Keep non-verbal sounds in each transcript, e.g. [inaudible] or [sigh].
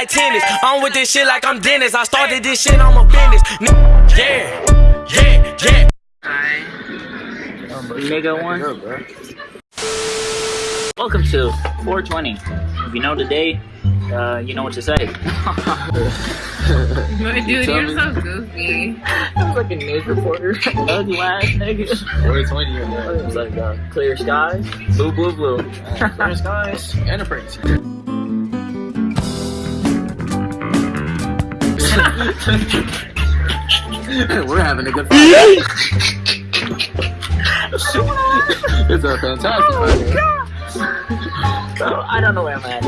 like tennis. I'm with this shit like I'm Dennis. I started this shit, I'm a business. Yeah, yeah, yeah. Nigga one. Welcome to 420. If you know the day, uh, you know what to say. [laughs] Dude, you're so goofy. [laughs] I'm like a news reporter. [laughs] Ugly ass nigga. 420 in there. It was like uh, clear skies, blue, blue, blue. Clear skies and a prince. [laughs] We're having a good fight. [laughs] it's a fantastic fight. Bro, I don't know where I'm at.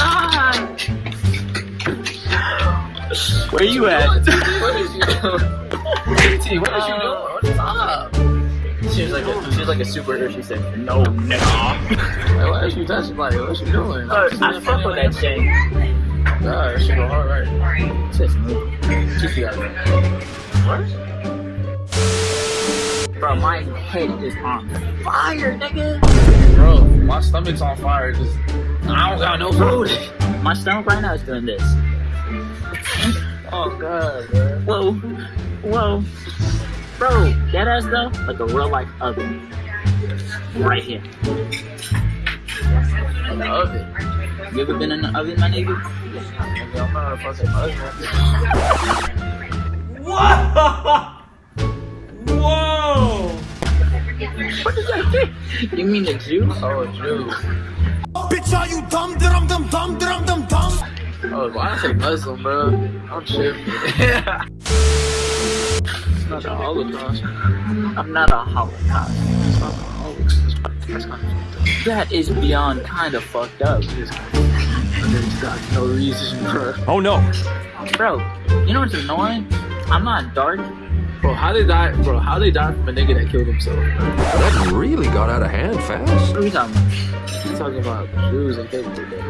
Ah. Where you at? What is [laughs] you doing? What is you doing? What's up? She was like a, she was like a superhero. She said, "No, no." Like, why is you touching like what you doing? Uh, I fuck with that shit. That shit go hard, right? Just move. Just the other. Bro, my head is on fire, nigga. Bro, my stomach's on fire. Just I don't got no food. My stomach right now is doing this. Oh god, bro. Whoa, whoa, bro. That ass though, like a real life oven. Right here. The oven. You ever been in the oven, my nigga? Nigga, I'm not a fucking husband. Whoa! What is that thing? You mean the juice? Oh, Jew. Bitch, are you dumb, dum, dum, dum, dum, dum, dum? Oh, why I say Muslim, bro? I'm tripping. it's not a Holocaust. I'm not a holocaust. It's not a Holocaust. That's kind of. That is beyond kind of fucked up. There's got no reason, bro. Oh no. Bro, you know what's annoying? I'm not dark. Bro, how they die? Bro, how they die from a nigga that killed himself? Bro? That really got out of hand fast. What are you talking about? I'm talking about Jews and people, bro.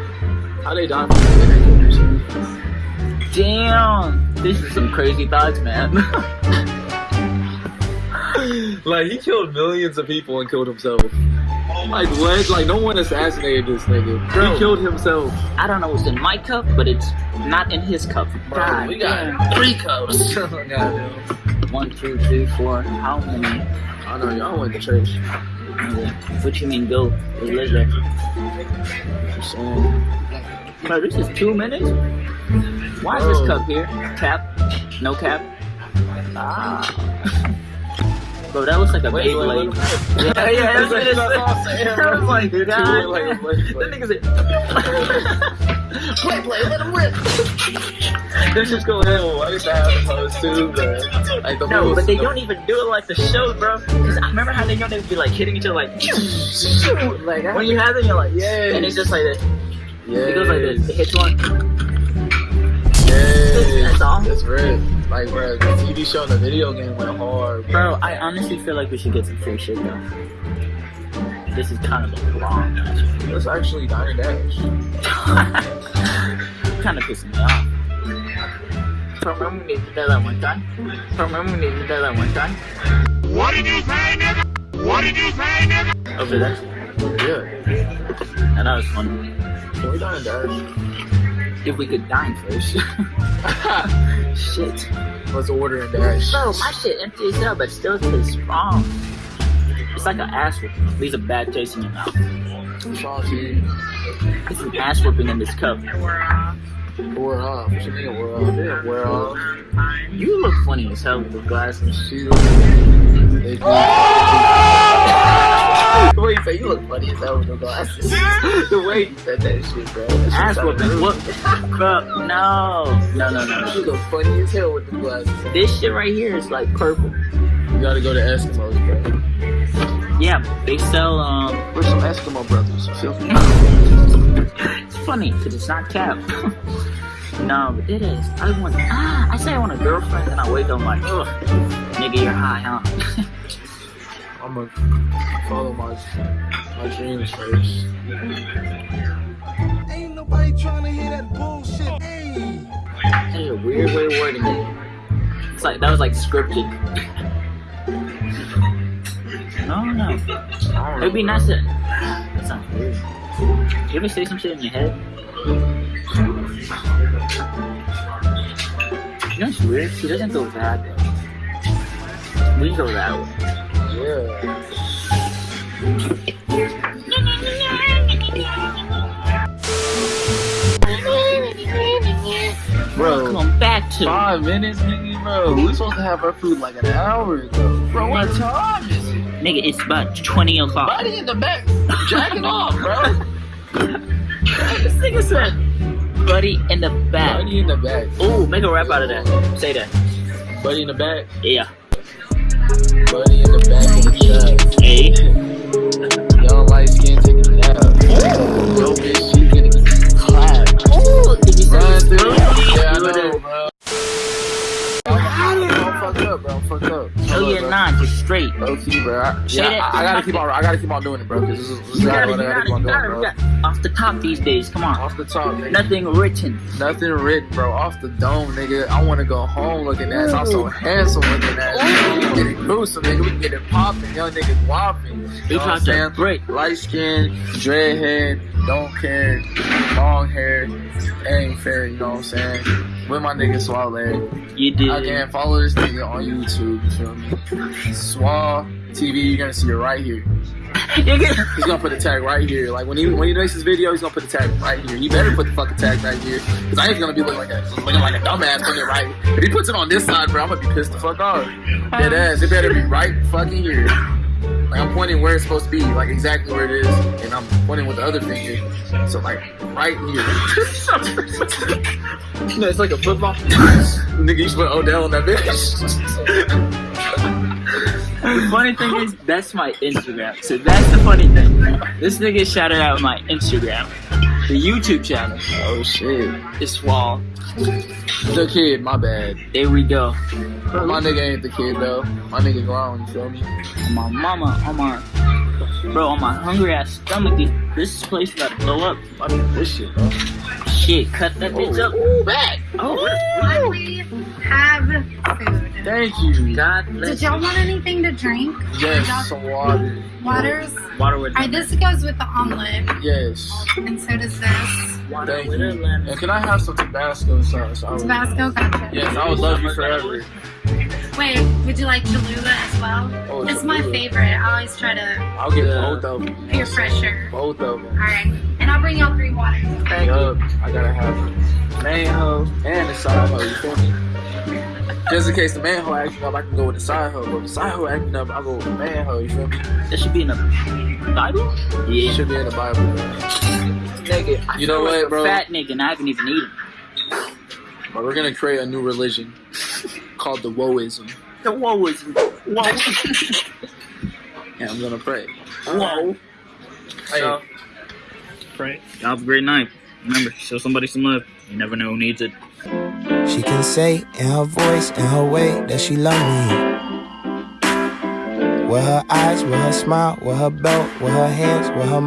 How they die from a nigga that killed himself? Damn, this is some crazy thoughts, man. [laughs] Like he killed millions of people and killed himself. Like what? Like no one assassinated this nigga. Bro. He killed himself. I don't know what's in my cup, but it's not in his cup. Bro, we got damn. three cups. [laughs] One, two, three, four. How many? I know y'all went to church. What you mean go? Religion. Just saying. Bro, this is two minutes? Why is this cup here? Cap? No cap? Ah. [laughs] Bro, that looks like a Wait, wait, Beyblade. wait, wait. [laughs] Yeah, yeah, [laughs] that's what it That's all I'm saying, said. [laughs] bro. I was like, God. like, wait, wait. That nigga said, play, play, let him rip. This just go ahead with what have opposed to, but like the No, but they the- don't even do it like the show, bro. Cause I remember how they know they'd be like hitting each other like, like when you have it, you're like, yeah, and it's just like this. yeah, It goes like this. It hits one. Yeah, That's all? That's right. Like, bro, the TV show and the video game went hard, bro. Bro, I honestly feel like we should get some free shit though. This is kind of a long It's actually Diner Dash. [laughs] kind of pissing me off. So remember we needed that one time? So remember we needed that one time? What did you say, nigga? What did you say, nigga? Over there. Yeah. And that was fun. Can we Diner Dash? If we could dine first. [laughs] shit. Let's order and dash. Bro, my shit empty as hell, but still tastes strong. It's like an ass whooping. Leaves a bad taste in your mouth. Salty. It's an ass whooping in this cup. We're off. Wear off. What you mean wear off? They didn't wear off. You look funny as hell with the glasses. She way you look funny as hell with the glasses. [laughs] the way you said that shit, bro. That shit Ass whooping. What? Bro, [laughs] no. No, no, no, You look funny as hell with the glasses. This shit right here is like purple. You gotta go to Eskimos, bro. Yeah, they sell, um, We're some Eskimo brothers. [laughs] It's funny because it's not cap. no, but it is. I want, ah, I say I want a girlfriend, and I wake up like, ugh, nigga, you're high, huh? I'm gonna follow my my dreams first. Ain't nobody trying to hear that bullshit. Hey. That is a weird way of wording it. It's like, that was like scripted. No, no. It'd be nice to, that sounds weird. You ever say some shit in your head? You know what's weird? She doesn't go that way. We go that way. Yeah. Bro, Come back to five minutes, nigga, bro. We supposed to have our food like an hour ago. Bro, what time is it? Nigga, it's about 20 o'clock. Body in the back, jacking off, bro. [laughs] this nigga said, buddy in the back. Buddy in the back. Ooh, make a rap out of that. Say that. Buddy in the back. Yeah. Buddy in the back of the chat. Hey. Young light skin taking a nap. Yo, bitch, bro. I, yeah. I, I gotta keep on. I gotta keep on doing it, bro. Cause this is, this is what I gotta, gotta gotta, keep on doing, gotta, bro. gotta. Off the top these days. Come on. Off the top, nigga. Nothing written. Nothing written, bro. Off the dome, nigga. I wanna go home looking at. I'm so handsome looking at. We get it gruesome, nigga. We can get it popping. Young niggas whopping. You know what I'm about to saying? break. Light skin, dreadhead, don't care, long hair, ain't fair. You know what I'm saying? With my nigga Swale. You did. Again, follow this nigga on YouTube. You feel me? Swall TV. You're gonna see it right here. [laughs] Nigga. He's gonna put the tag right here. Like when he when he makes his video, he's gonna put the tag right here. You better put the fucking tag right here, cause I ain't gonna be looking like a looking like a dumbass putting it right. If he puts it on this side, bro, I'm gonna be pissed the fuck off. Dead ass. It better be right fucking here. Like I'm pointing where it's supposed to be, like exactly where it is, and I'm pointing with the other finger. So like right here. [laughs] no, it's like a football. Nigga, you should put Odell on that bitch. [laughs] The funny thing is, that's my Instagram. So that's the funny thing. This nigga shouted out my Instagram. The YouTube channel. oh shit. It's Swall. The kid, my bad. There we go. My nigga ain't the kid though. My nigga grown, you feel me? On my mama, on my bro, on my hungry ass stomach, this, this place about to blow up. I mean, this shit, bro. Shit, cut that bitch up. Ooh, back. Oh, We have food. Thank you. God Did y'all want anything to drink? Yes, some water. Waters? Water with Alright, this goes with the omelet, Yes. and so does this. water Thank with you. a. And can I have some Tabasco sauce? I would- Tabasco, gotcha. Yes, I would love you forever. Wait, would you like Cholula as well? Oh, it's my favorite. I always try to I'll get Yeah. both of them. peer fresher. Both of them. Alright, and I'll bring y'all three waters. Thank you. I gotta have main hoe and the side hoe. You feel me? Just in case the main hoe acting up, I can go with the side hoe. But if the side hoe acting up, I go with the main hoe. You feel me? That should be in the Bible. Yeah. It should be in the Bible. Nigga, I You know what, bro? Fat nigga, and I haven't even eaten. But we're gonna create a new religion called the Woeism. The whoa is whoa. And I'm gonna pray. Whoa. Hey, So, Y'all have a great night. Remember, show somebody some love. You never know who needs it. She can say in her voice, in her way, that she love me. With her eyes, with her smile, with her belt, with her hands, with her